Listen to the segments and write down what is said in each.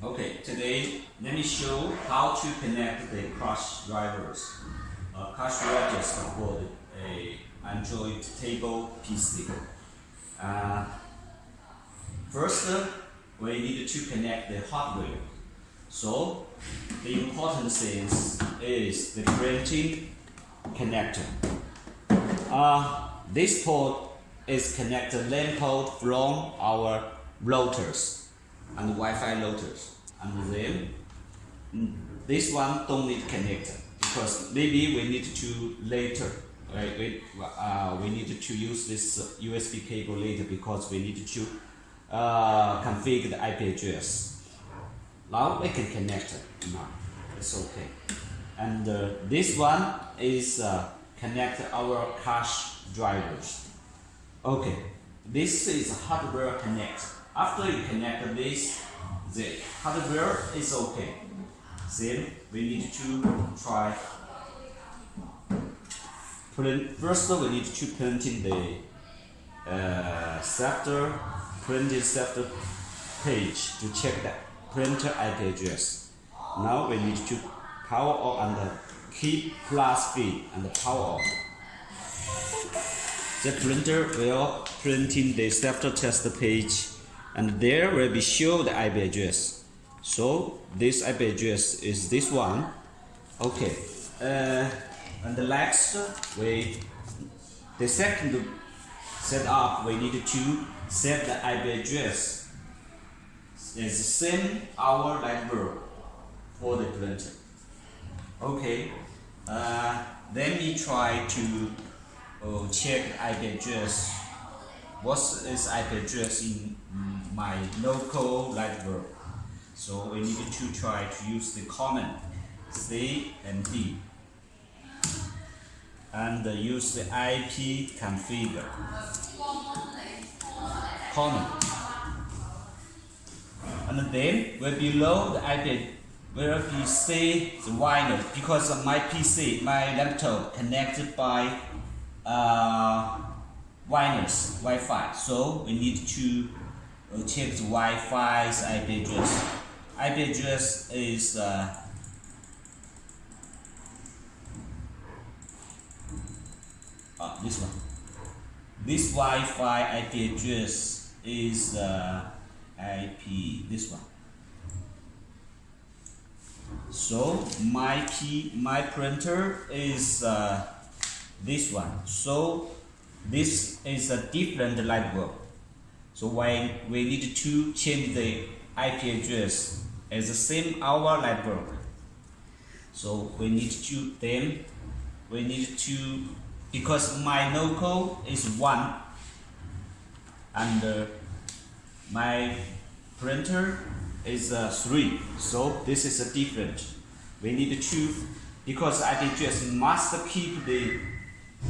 Okay, today let me show how to connect the crush drivers. Uh, cash register for the, a Android table PC. Uh, first, uh, we need to connect the hardware. So, the important thing is the printing connector. Uh, this port is connected LAN port from our routers and Wi-Fi routers. And then this one don't need connector because maybe we need to later. Right, we, uh, we need to use this USB cable later because we need to uh, configure the IP address. Now we can connect. Now it's okay. And uh, this one is uh, connect our cash drivers. Okay, this is hardware connect. After you connect this, the hardware is okay. Then we need to try. First, we need to print in the uh, sector printed sector page to check the printer IP address. Now we need to power on and keep plus feed and power on. The printer will print in the sector test page and there will be show the IP address. So this IP address is this one. Okay. Uh, and the next we the second setup we need to set the IP address is the same our network for the printer. Okay. Uh, let me try to uh, check IP address. What is IP address in my local network? So we need to try to use the common C and D. And use the IP configure. Common. And then will below the IP will be say the window because of my PC my laptop connected by uh, wireless Wi-Fi. So we need to check the Wi-Fi's IP address IP address is uh, uh, this one. This Wi-Fi IP address is uh, IP this one. So my P my printer is uh, this one. So this is a different light bulb. So why we need to change the IP address as the same our network. So we need to then we need to because my local is one and uh, my printer is uh, three. So this is a different. We need to because IP address must keep the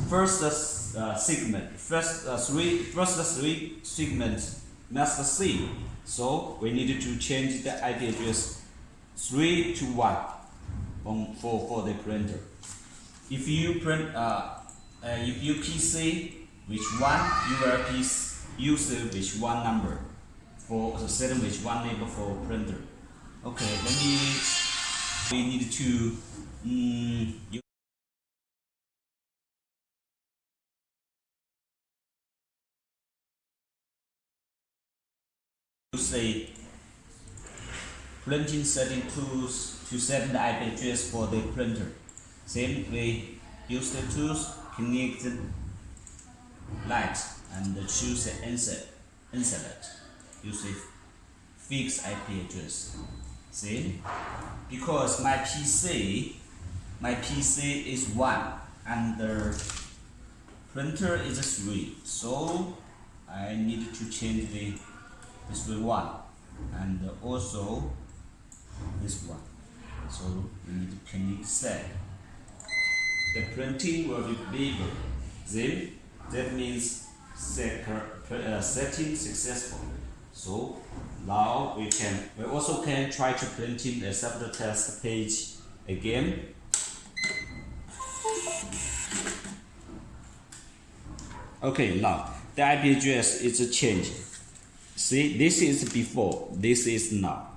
first uh, segment, first uh, three, first three segments. Must see so we need to change the IP address 3 to 1 on, for, for the printer. If you print, uh, uh, if you PC which one, you will use which one number. For the setting which one label for printer. Okay, let me, we need to, um, the printing setting tools to set the IP address for the printer. We use the tools, connect the light and choose the insert, insert. Use the fixed IP address. See? Because my PC, my PC is 1 and the printer is 3. So I need to change the this will one and also this one. So we need to connect set. The printing will be bigger then that means set, uh, setting successful. So now we can we also can try to printing a separate test page again. Okay now the IP address is changing See, this is before, this is now.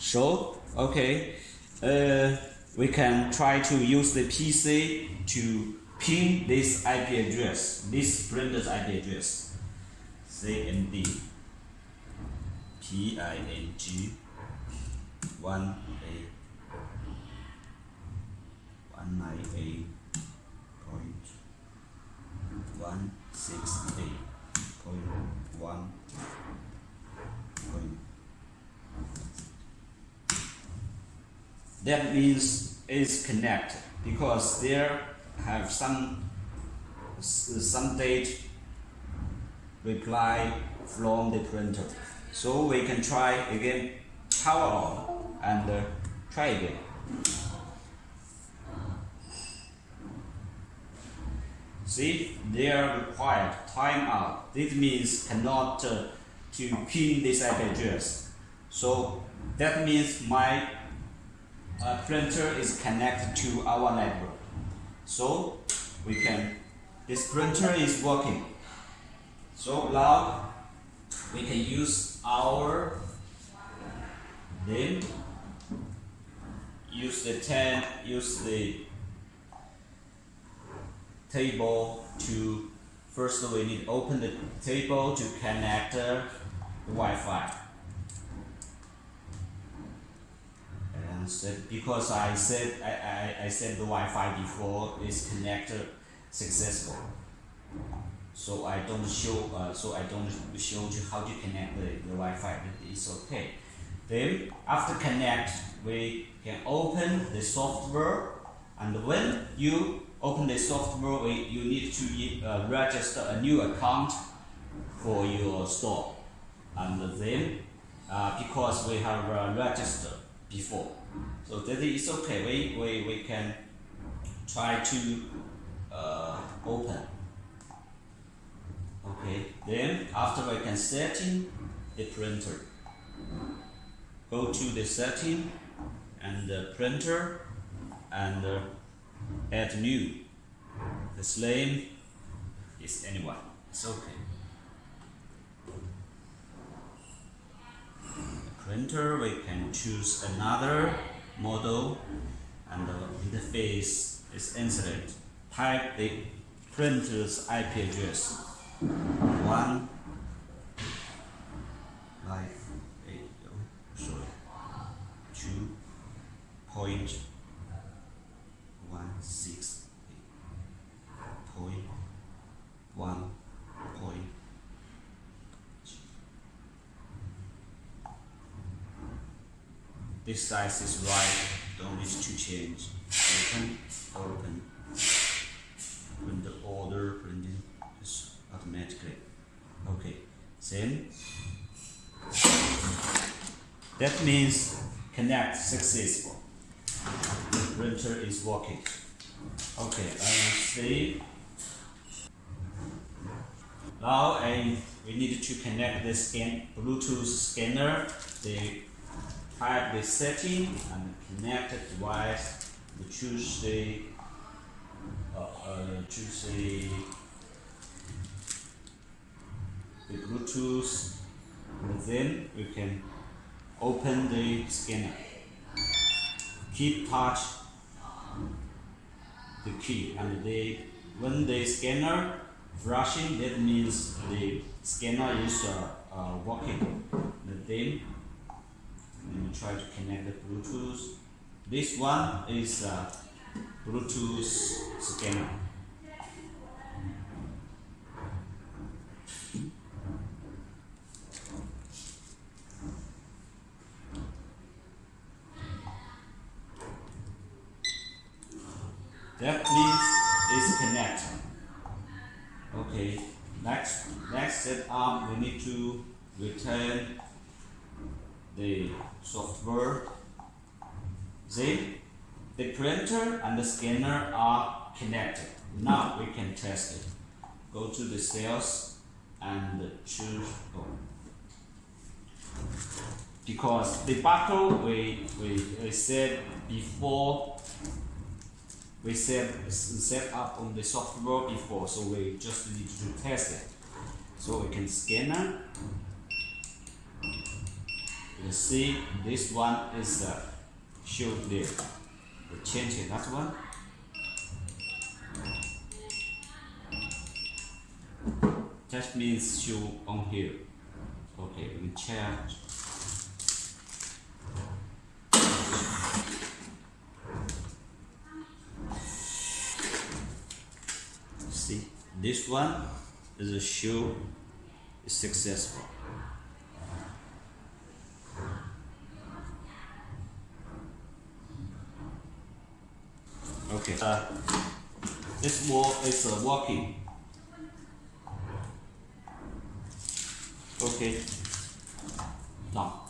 So, okay, uh, we can try to use the PC to pin this IP address, this printer's IP address. CMD PING 1A 198 point 168 point 1 point that means it's connected because there have some some date reply from the printer. So we can try again power on and uh, try again see they are required timeout this means cannot uh, to pin this IP address so that means my uh, printer is connected to our network. So we can, this printer is working. So now we can use our name, use the 10, use the table to, first we need to open the table to connect the Wi-Fi. and said because I said I, I, I said the Wi-Fi before is connected successful. So I don't show uh, so I don't show you how to connect the, the Wi-Fi but it's okay. Then after connect we can open the software and when you open the software you need to uh, register a new account for your store and then uh, because we have uh, registered before so that is okay. We, we, we can try to uh, open. Okay, then after we can setting the printer. Go to the setting and the printer and add new. The same is anyone. It's okay. printer we can choose another model and the interface is inserted. Type the printer's IP address. One like eight oh, sorry two point one six point one point this size is right don't need to change. Open open. When the order printing is automatically. Okay same. That means connect successful. The printer is working. Okay uh, save now and we need to connect the scan Bluetooth scanner. The type the setting and connect the device. The uh, uh, choose the, Bluetooth and then we can open the scanner. Keep touch the key and the when the scanner flashing that means the scanner is uh, uh, working. Then and try to connect the Bluetooth. This one is a Bluetooth scanner. That means it's connected. Okay, next next step up we need to return the software. Then the printer and the scanner are connected. Now we can test it. Go to the sales and choose oh. because the battle we, we, we said before we set set up on the software before so we just need to test it so we can scanner You see, this one is uh, show there. We change in that one. That means show on here. Okay, we change. See, this one is a show is successful. Okay. Uh, this wall is uh, walking. Okay. Now,